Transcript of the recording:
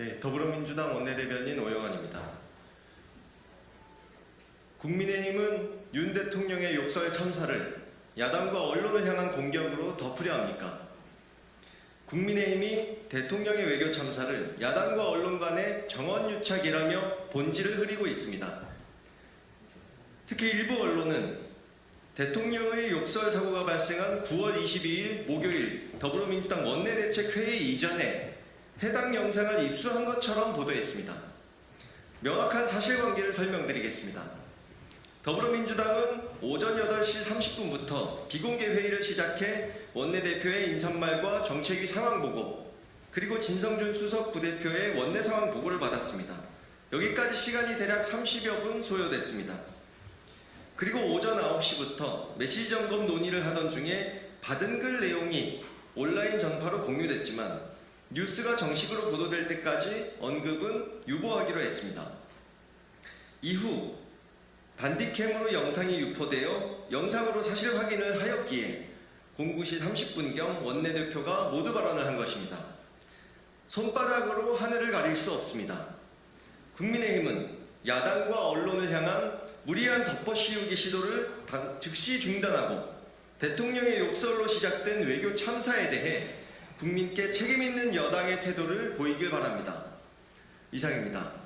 네, 더불어민주당 원내대변인 오영환입니다. 국민의힘은 윤 대통령의 욕설 참사를 야당과 언론을 향한 공격으로 덮으려 합니까? 국민의힘이 대통령의 외교 참사를 야당과 언론 간의 정원유착이라며 본질을 흐리고 있습니다. 특히 일부 언론은 대통령의 욕설 사고가 발생한 9월 22일 목요일 더불어민주당 원내대책회의 이전에 해당 영상을 입수한 것처럼 보도했습니다. 명확한 사실관계를 설명드리겠습니다. 더불어민주당은 오전 8시 30분부터 비공개 회의를 시작해 원내대표의 인사말과 정책위 상황보고 그리고 진성준 수석 부대표의 원내 상황 보고를 받았습니다. 여기까지 시간이 대략 30여 분 소요됐습니다. 그리고 오전 9시부터 메시지 점검 논의를 하던 중에 받은 글 내용이 온라인 전파로 공유됐지만 뉴스가 정식으로 보도될 때까지 언급은 유보하기로 했습니다. 이후 반디캠으로 영상이 유포되어 영상으로 사실 확인을 하였기에 09시 30분경 원내대표가 모두 발언을 한 것입니다. 손바닥으로 하늘을 가릴 수 없습니다. 국민의힘은 야당과 언론을 향한 무리한 덮어씌우기 시도를 당- 즉시 중단하고 대통령의 욕설로 시작된 외교 참사에 대해 국민께 책임있는 여당의 태도를 보이길 바랍니다. 이상입니다.